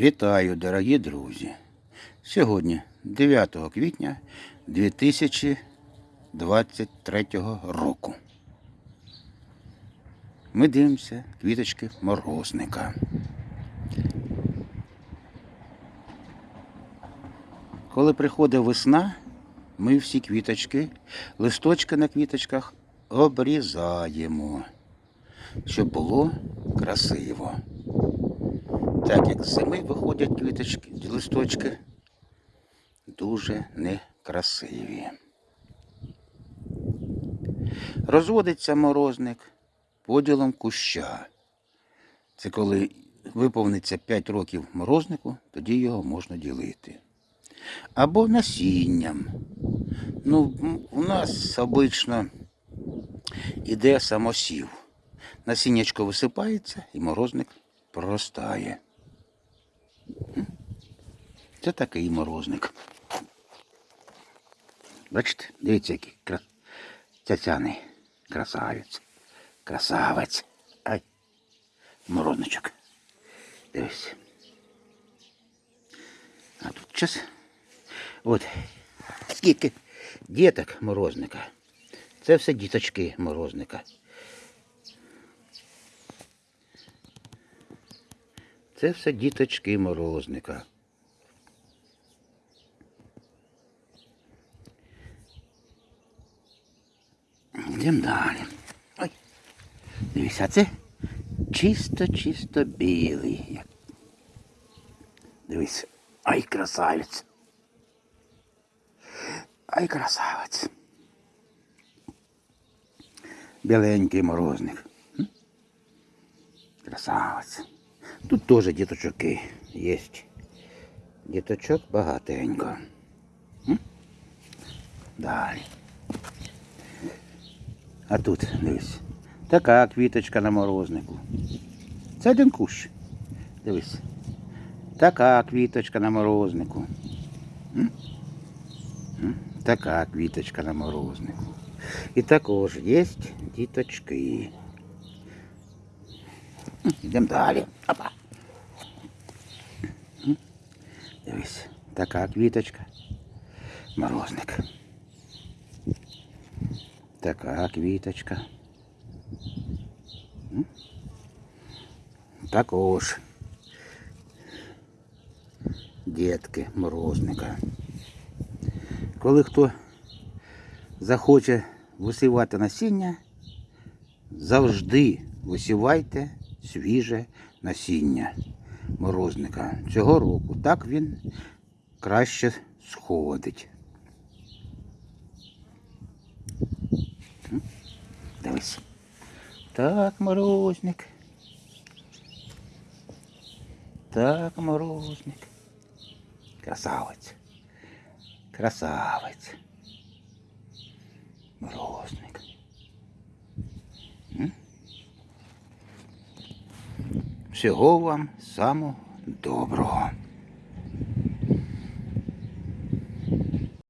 Вітаю, дорогі друзі! Сьогодні, 9 квітня 2023 року. Ми дивимося квіточки морозника. Коли приходить весна, ми всі квіточки, листочки на квіточках обрізаємо, щоб було красиво. Так як зими виходять квіточки, листочки дуже некрасиві. Розводиться морозник поділом куща. Це коли виповниться 5 років морознику, тоді його можна ділити. Або насінням. Ну, у нас обично іде самосів. Насіннячко висипається і морозник проростає. Це такий морозник. Бачите, дивіться, який кра... цяцяний красавець. Красавець. Ай. Морозничок. Дивись. А тут час. От. Скільки діток морозника. Це все діточки морозника. Це все діточки морозника. Йдемо далі. Ой. Дивіться, а це чисто-чисто білий. Дивись. Ай, красавець. Ай, красавець. Біленький морозник. Красавець. Тут теж діточки є. Діточок багатенько. Далі. А тут, дивись, така квіточка на морознику. Це один кущ. Дивись. Така квіточка на морознику. М? М? Така квіточка на морознику. І також є діточки. М, Йдемо далі. Опа. М? Дивись, така квіточка. Морозник. Така квіточка. Також. Дітки морозника. Коли хто захоче висівати насіння, завжди висівайте свіже насіння морозника цього року. Так він краще сходить. Так, морозник. Так, морозник. Красавець. Красавець. Морозник. Всього вам самого доброго.